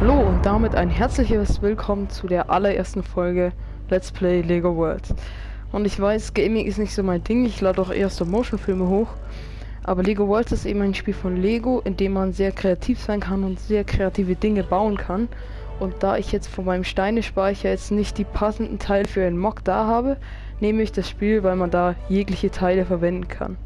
Hallo und damit ein herzliches Willkommen zu der allerersten Folge Let's Play Lego World. Und ich weiß, Gaming ist nicht so mein Ding, ich lade auch eher Stop-Motion-Filme hoch. Aber Lego World ist eben ein Spiel von Lego, in dem man sehr kreativ sein kann und sehr kreative Dinge bauen kann. Und da ich jetzt von meinem Steinespeicher jetzt nicht die passenden Teile für einen Mock da habe, nehme ich das Spiel, weil man da jegliche Teile verwenden kann.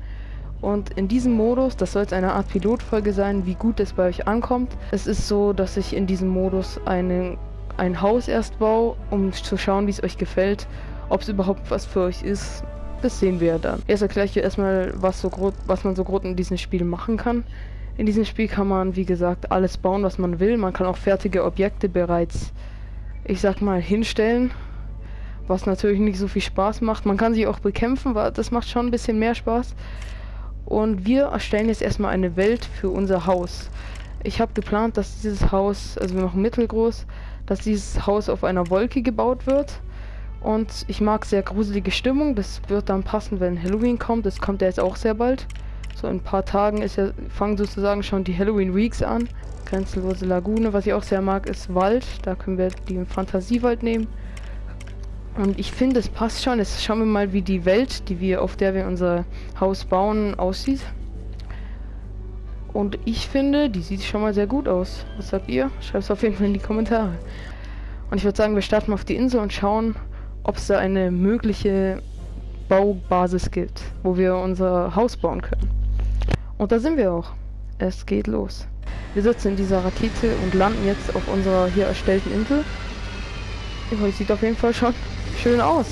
Und in diesem Modus, das soll jetzt eine Art Pilotfolge sein, wie gut es bei euch ankommt. Es ist so, dass ich in diesem Modus eine, ein Haus erst baue, um zu schauen, wie es euch gefällt, ob es überhaupt was für euch ist. Das sehen wir dann. Erst erkläre ich euch erstmal, was, so grob, was man so grob in diesem Spiel machen kann. In diesem Spiel kann man, wie gesagt, alles bauen, was man will. Man kann auch fertige Objekte bereits, ich sag mal, hinstellen. Was natürlich nicht so viel Spaß macht. Man kann sie auch bekämpfen, weil das macht schon ein bisschen mehr Spaß. Und wir erstellen jetzt erstmal eine Welt für unser Haus. Ich habe geplant, dass dieses Haus, also wir machen mittelgroß, dass dieses Haus auf einer Wolke gebaut wird. Und ich mag sehr gruselige Stimmung. Das wird dann passen, wenn Halloween kommt. Das kommt ja jetzt auch sehr bald. So in ein paar Tagen ist ja, fangen sozusagen schon die Halloween Weeks an. Grenzlose Lagune. Was ich auch sehr mag, ist Wald. Da können wir den Fantasiewald nehmen. Und ich finde, es passt schon. Jetzt schauen wir mal, wie die Welt, die wir, auf der wir unser Haus bauen, aussieht. Und ich finde, die sieht schon mal sehr gut aus. Was sagt ihr? Schreibt es auf jeden Fall in die Kommentare. Und ich würde sagen, wir starten auf die Insel und schauen, ob es da eine mögliche Baubasis gibt, wo wir unser Haus bauen können. Und da sind wir auch. Es geht los. Wir sitzen in dieser Rakete und landen jetzt auf unserer hier erstellten Insel. Oh, sieht auf jeden Fall schon schön aus.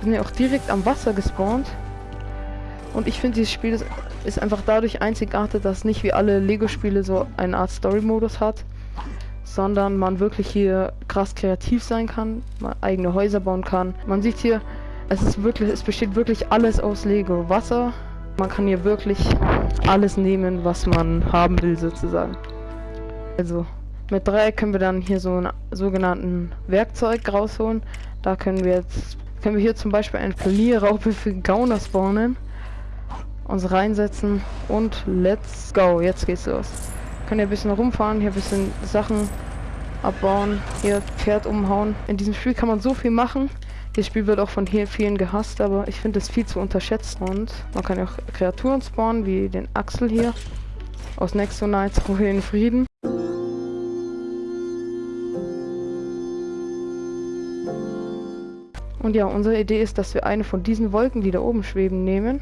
Sind ja auch direkt am Wasser gespawnt. Und ich finde, dieses Spiel ist, ist, einfach dadurch einzigartig, dass nicht wie alle Lego-Spiele so eine Art Story-Modus hat, sondern man wirklich hier krass kreativ sein kann, man eigene Häuser bauen kann. Man sieht hier, es ist wirklich, es besteht wirklich alles aus Lego. Wasser, man kann hier wirklich alles nehmen, was man haben will, sozusagen. Also, mit Dreieck können wir dann hier so einen sogenannten Werkzeug rausholen. Da können wir jetzt, können wir hier zum Beispiel eine Planierraupe für Gauner spawnen. Uns reinsetzen und let's go. Jetzt geht's los. Können hier ein bisschen rumfahren, hier ein bisschen Sachen abbauen, hier Pferd umhauen. In diesem Spiel kann man so viel machen. Das Spiel wird auch von hier vielen gehasst, aber ich finde es viel zu unterschätzt. Und man kann auch Kreaturen spawnen, wie den Axel hier. Aus Nexo Knights, Ruhe in Frieden. Und ja, unsere Idee ist, dass wir eine von diesen Wolken, die da oben schweben, nehmen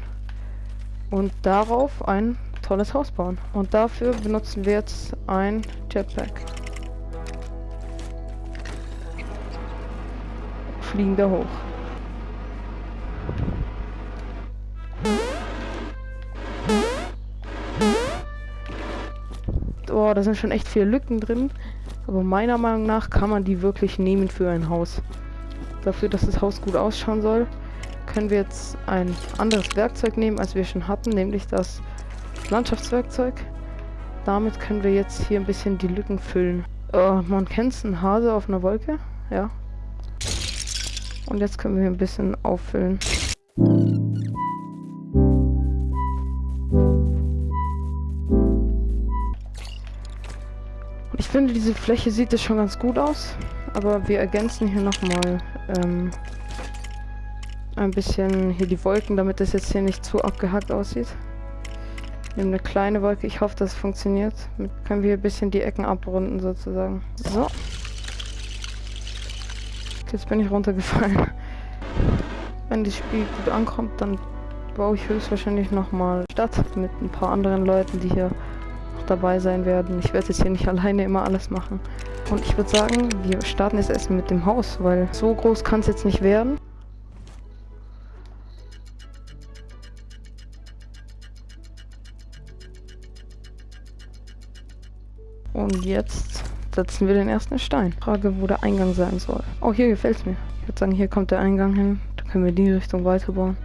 und darauf ein tolles Haus bauen. Und dafür benutzen wir jetzt ein Jetpack. Fliegen da hoch. Oh, da sind schon echt viele Lücken drin. Aber meiner Meinung nach kann man die wirklich nehmen für ein Haus dafür, dass das Haus gut ausschauen soll, können wir jetzt ein anderes Werkzeug nehmen, als wir schon hatten, nämlich das Landschaftswerkzeug. Damit können wir jetzt hier ein bisschen die Lücken füllen. Oh, man kennt es, ein Hase auf einer Wolke. Ja. Und jetzt können wir ein bisschen auffüllen. Ich finde, diese Fläche sieht es schon ganz gut aus. Aber wir ergänzen hier nochmal ähm, ein bisschen hier die Wolken, damit das jetzt hier nicht zu abgehackt aussieht. Nehmen eine kleine Wolke. Ich hoffe, das funktioniert. Damit können wir ein bisschen die Ecken abrunden sozusagen. So. Jetzt bin ich runtergefallen. Wenn das Spiel gut ankommt, dann baue ich höchstwahrscheinlich nochmal Stadt mit ein paar anderen Leuten, die hier dabei sein werden. Ich werde jetzt hier nicht alleine immer alles machen. Und ich würde sagen, wir starten jetzt erstmal mit dem Haus, weil so groß kann es jetzt nicht werden. Und jetzt setzen wir den ersten Stein. Frage, wo der Eingang sein soll. Oh, hier gefällt es mir. Ich würde sagen, hier kommt der Eingang hin. Da können wir die Richtung weiterbauen.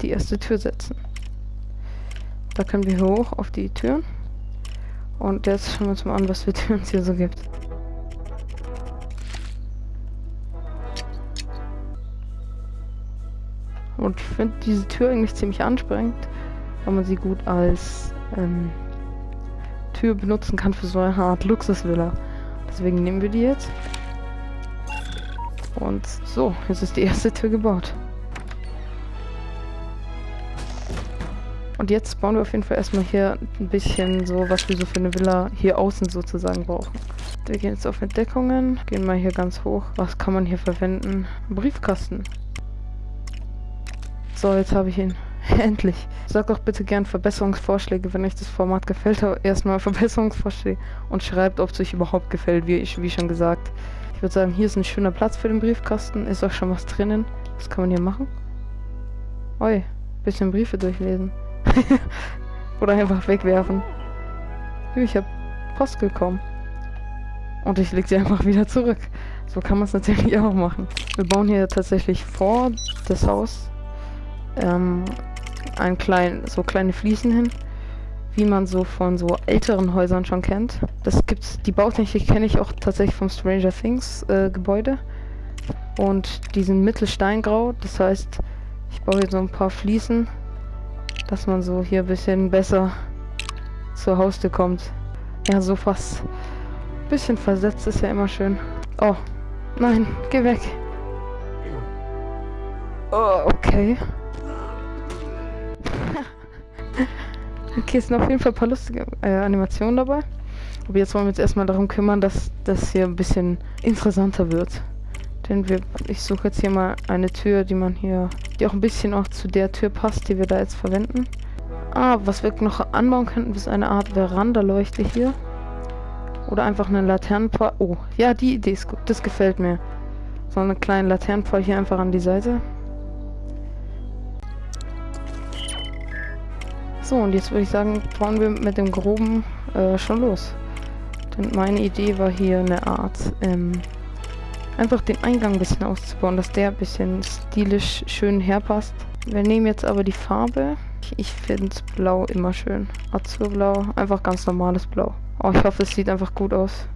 Die erste Tür setzen. Da können wir hoch auf die Türen. Und jetzt schauen wir uns mal an, was für Türen es hier so gibt. Und ich finde diese Tür eigentlich ziemlich ansprechend, weil man sie gut als ähm, Tür benutzen kann für so eine Art Luxusvilla. Deswegen nehmen wir die jetzt. Und so, jetzt ist die erste Tür gebaut. Und jetzt bauen wir auf jeden Fall erstmal hier ein bisschen so, was wir so für eine Villa hier außen sozusagen brauchen. Wir gehen jetzt auf Entdeckungen, gehen mal hier ganz hoch. Was kann man hier verwenden? Briefkasten. So, jetzt habe ich ihn. Endlich. Sag doch bitte gern Verbesserungsvorschläge, wenn euch das Format gefällt. Aber erstmal Verbesserungsvorschläge und schreibt, ob es euch überhaupt gefällt, wie, ich, wie schon gesagt. Ich würde sagen, hier ist ein schöner Platz für den Briefkasten. Ist auch schon was drinnen. Was kann man hier machen? Oi, bisschen Briefe durchlesen. Oder einfach wegwerfen. Ich habe Post bekommen. Und ich lege sie einfach wieder zurück. So kann man es natürlich auch machen. Wir bauen hier tatsächlich vor das Haus ähm, ein klein, so kleine Fliesen hin, wie man so von so älteren Häusern schon kennt. Das gibt's, die Bautechnik kenne ich auch tatsächlich vom Stranger Things äh, Gebäude. Und die sind mittelsteingrau, das heißt, ich baue hier so ein paar Fliesen dass man so hier ein bisschen besser zur Haustür kommt. Ja, so fast. Bisschen versetzt ist ja immer schön. Oh, nein, geh weg. Oh, okay. okay, es sind auf jeden Fall ein paar lustige äh, Animationen dabei. Aber jetzt wollen wir uns erstmal darum kümmern, dass das hier ein bisschen interessanter wird. Denn wir, ich suche jetzt hier mal eine Tür, die man hier, die auch ein bisschen auch zu der Tür passt, die wir da jetzt verwenden. Ah, was wir noch anbauen könnten, ist eine Art Veranda-Leuchte hier. Oder einfach eine Laternenpfahl. Oh, ja, die Idee ist gut. Das gefällt mir. So eine kleine Laternenpfahl hier einfach an die Seite. So, und jetzt würde ich sagen, bauen wir mit dem Groben äh, schon los. Denn meine Idee war hier eine Art ähm, einfach den Eingang ein bisschen auszubauen, dass der ein bisschen stilisch schön herpasst. Wir nehmen jetzt aber die Farbe. Ich finde Blau immer schön. Azurblau, einfach ganz normales Blau. Oh, ich hoffe, es sieht einfach gut aus.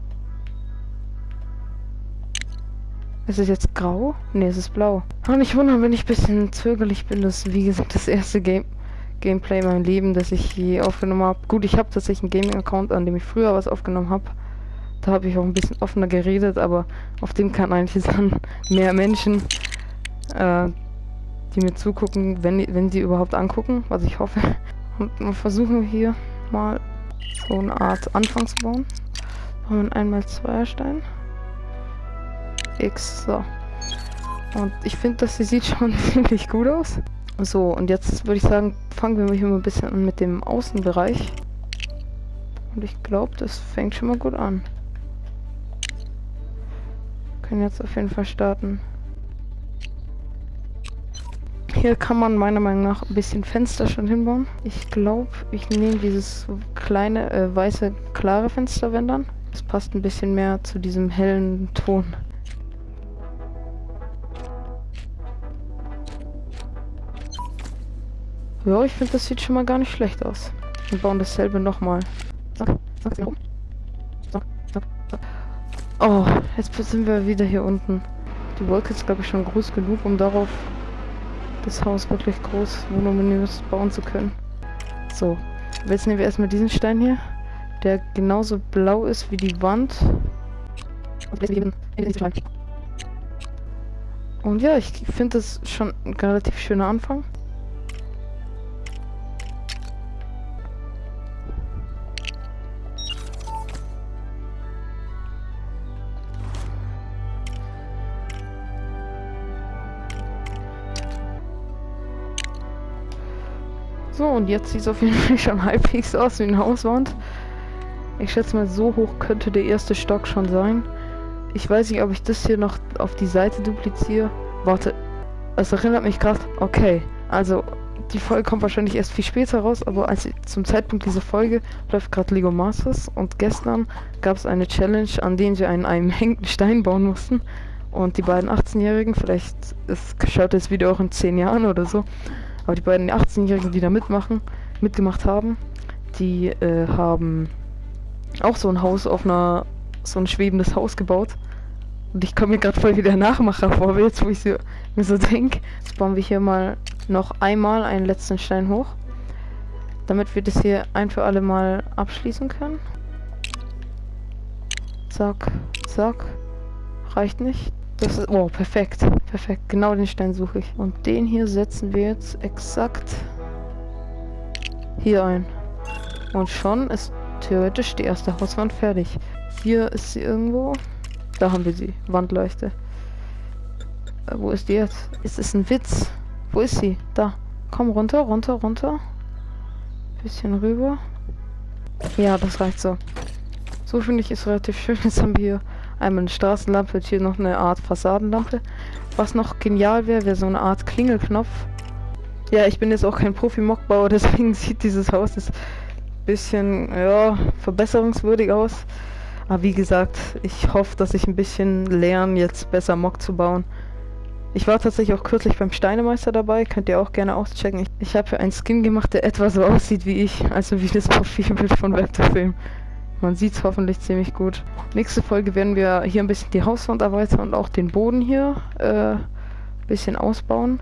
Ist es jetzt grau? Ne, es ist blau. Und nicht wundern, wenn ich ein bisschen zögerlich bin. Das ist, wie gesagt, das erste Game Gameplay in meinem Leben, das ich je aufgenommen habe. Gut, ich habe tatsächlich einen Gaming-Account, an dem ich früher was aufgenommen habe. Da habe ich auch ein bisschen offener geredet, aber auf dem kann eigentlich dann mehr Menschen, äh, die mir zugucken, wenn, wenn sie überhaupt angucken, was ich hoffe. Und wir versuchen hier mal so eine Art Anfang zu bauen. Wir einmal Zweierstein. X, so. Und ich finde, das sieht schon ziemlich gut aus. So, und jetzt würde ich sagen, fangen wir hier mal ein bisschen an mit dem Außenbereich. Und ich glaube, das fängt schon mal gut an können jetzt auf jeden Fall starten. Hier kann man meiner Meinung nach ein bisschen Fenster schon hinbauen. Ich glaube, ich nehme dieses kleine, äh, weiße, klare Fenster, wenn dann. Das passt ein bisschen mehr zu diesem hellen Ton. Ja, ich finde, das sieht schon mal gar nicht schlecht aus. Wir bauen dasselbe nochmal. So, so, so. Oh, jetzt sind wir wieder hier unten. Die Wolke ist, glaube ich, schon groß genug, um darauf das Haus wirklich groß, voluminös bauen zu können. So, jetzt nehmen wir erstmal diesen Stein hier, der genauso blau ist wie die Wand. Und ja, ich finde das schon ein relativ schöner Anfang. Und jetzt sieht es auf jeden Fall schon halbwegs aus wie eine Hauswand. Ich schätze mal, so hoch könnte der erste Stock schon sein. Ich weiß nicht, ob ich das hier noch auf die Seite dupliziere. Warte, es erinnert mich gerade. Okay, also die Folge kommt wahrscheinlich erst viel später raus, aber als zum Zeitpunkt dieser Folge läuft gerade Lego Masters und gestern gab es eine Challenge, an der wir einen, einen hängenden Stein bauen mussten. Und die beiden 18-Jährigen, vielleicht ist, schaut das Video auch in 10 Jahren oder so, aber die beiden 18-Jährigen, die da mitmachen, mitgemacht haben, die äh, haben auch so ein Haus auf einer, so ein schwebendes Haus gebaut. Und ich komme mir gerade voll wie der Nachmacher vor, jetzt wo ich so, mir so denke. Jetzt bauen wir hier mal noch einmal einen letzten Stein hoch. damit wir das hier ein für alle Mal abschließen können. Zack, zack. Reicht nicht. Das ist, oh, perfekt, perfekt. Genau den Stein suche ich. Und den hier setzen wir jetzt exakt hier ein. Und schon ist theoretisch die erste Hauswand fertig. Hier ist sie irgendwo. Da haben wir sie. Wandleuchte. Äh, wo ist die jetzt? Ist es ein Witz? Wo ist sie? Da. Komm runter, runter, runter. Bisschen rüber. Ja, das reicht so. So finde ich es relativ schön. Jetzt haben wir hier einmal eine Straßenlampe und hier noch eine Art Fassadenlampe. Was noch genial wäre, wäre so eine Art Klingelknopf. Ja, ich bin jetzt auch kein Profi-Mockbauer, deswegen sieht dieses Haus ein bisschen, ja, verbesserungswürdig aus. Aber wie gesagt, ich hoffe, dass ich ein bisschen lerne, jetzt besser Mock zu bauen. Ich war tatsächlich auch kürzlich beim Steinemeister dabei, könnt ihr auch gerne auschecken. Ich, ich habe einen Skin gemacht, der etwa so aussieht wie ich, also wie das Profilbild von Vectorfilm. Man sieht es hoffentlich ziemlich gut. Nächste Folge werden wir hier ein bisschen die Hauswand erweitern und auch den Boden hier äh, ein bisschen ausbauen.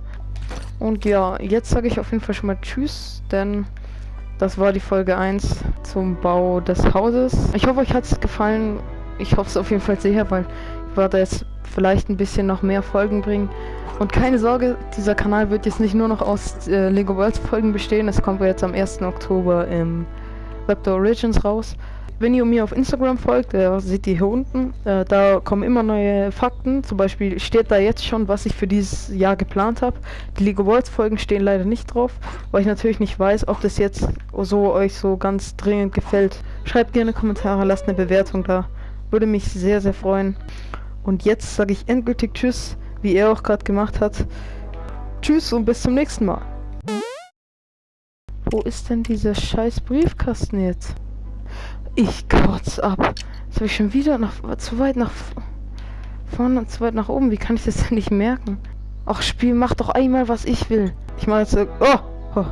Und ja, jetzt sage ich auf jeden Fall schon mal Tschüss, denn das war die Folge 1 zum Bau des Hauses. Ich hoffe, euch hat es gefallen. Ich hoffe es auf jeden Fall sehr, weil ich werde jetzt vielleicht ein bisschen noch mehr Folgen bringen. Und keine Sorge, dieser Kanal wird jetzt nicht nur noch aus äh, Lego Worlds Folgen bestehen. Es kommt jetzt am 1. Oktober im Webdo Origins raus. Wenn ihr mir auf Instagram folgt, äh, seht ihr hier unten, äh, da kommen immer neue Fakten. Zum Beispiel steht da jetzt schon, was ich für dieses Jahr geplant habe. Die Lego Worlds Folgen stehen leider nicht drauf, weil ich natürlich nicht weiß, ob das jetzt so euch so ganz dringend gefällt. Schreibt gerne Kommentare, lasst eine Bewertung da. Würde mich sehr, sehr freuen. Und jetzt sage ich endgültig Tschüss, wie er auch gerade gemacht hat. Tschüss und bis zum nächsten Mal. Wo ist denn dieser scheiß Briefkasten jetzt? Ich kotz ab. Jetzt habe ich schon wieder nach, zu weit nach vorne und zu weit nach oben. Wie kann ich das denn nicht merken? Ach, Spiel, mach doch einmal, was ich will. Ich mache jetzt. Oh! oh.